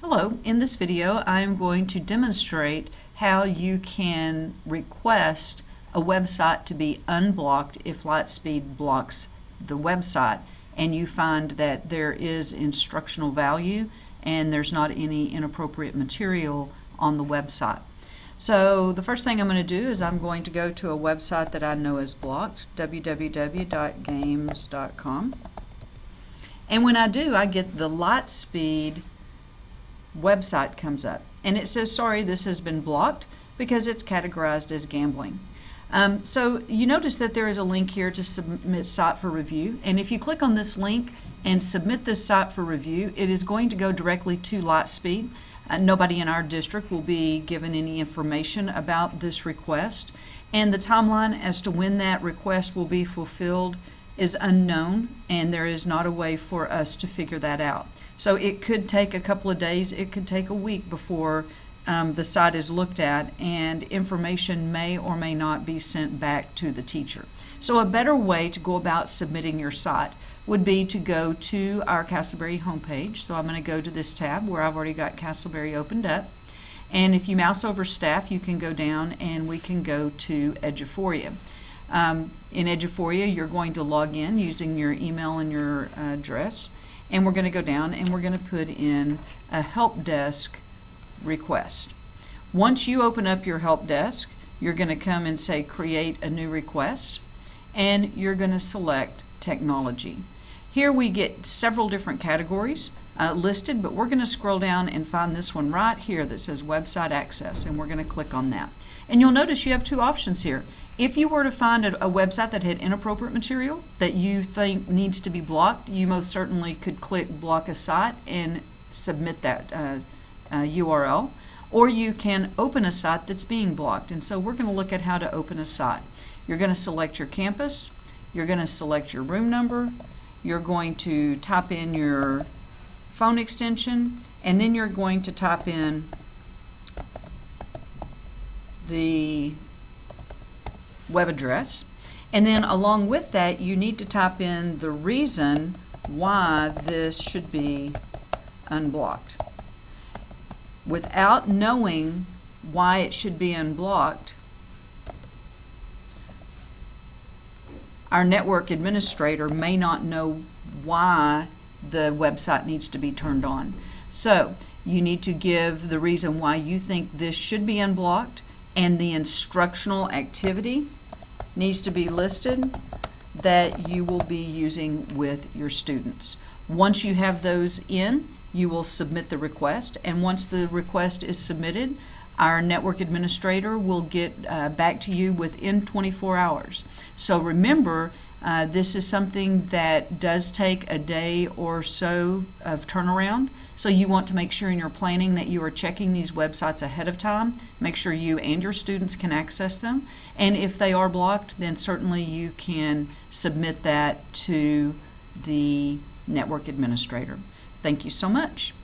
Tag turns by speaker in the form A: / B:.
A: Hello, in this video I am going to demonstrate how you can request a website to be unblocked if Lightspeed blocks the website and you find that there is instructional value and there's not any inappropriate material on the website. So the first thing I'm going to do is I'm going to go to a website that I know is blocked, www.games.com. And when I do, I get the Lightspeed website comes up and it says sorry this has been blocked because it's categorized as gambling. Um, so you notice that there is a link here to submit site for review and if you click on this link and submit this site for review it is going to go directly to Lightspeed. Uh, nobody in our district will be given any information about this request and the timeline as to when that request will be fulfilled is unknown and there is not a way for us to figure that out. So it could take a couple of days, it could take a week before um, the site is looked at and information may or may not be sent back to the teacher. So a better way to go about submitting your site would be to go to our Castleberry homepage. So I'm going to go to this tab where I've already got Castleberry opened up. And if you mouse over staff, you can go down and we can go to Eduphoria. Um, in Eduphoria, you're going to log in using your email and your uh, address. And we're going to go down and we're going to put in a help desk request. Once you open up your help desk, you're going to come and say create a new request and you're going to select technology. Here we get several different categories uh, listed, but we're going to scroll down and find this one right here that says website access and we're going to click on that. And you'll notice you have two options here. If you were to find a, a, website that had inappropriate material that you think needs to be blocked, you most certainly could click block a site and submit that uh, uh, URL. Or you can open a site that's being blocked. And so we're going to look at how to open a site. You're going to select your campus. You're going to select your room number. You're going to type in your phone extension. And then you're going to type in the web address. And then along with that, you need to type in the reason why this should be unblocked. Without knowing why it should be unblocked, our network administrator may not know why the website needs to be turned on. So you need to give the reason why you think this should be unblocked and the instructional activity needs to be listed that you will be using with your students. Once you have those in, you will submit the request, and once the request is submitted, our network administrator will get uh, back to you within 24 hours. So remember, uh, this is something that does take a day or so of turnaround. So you want to make sure in your planning that you are checking these websites ahead of time. Make sure you and your students can access them. And if they are blocked, then certainly you can submit that to the network administrator. Thank you so much.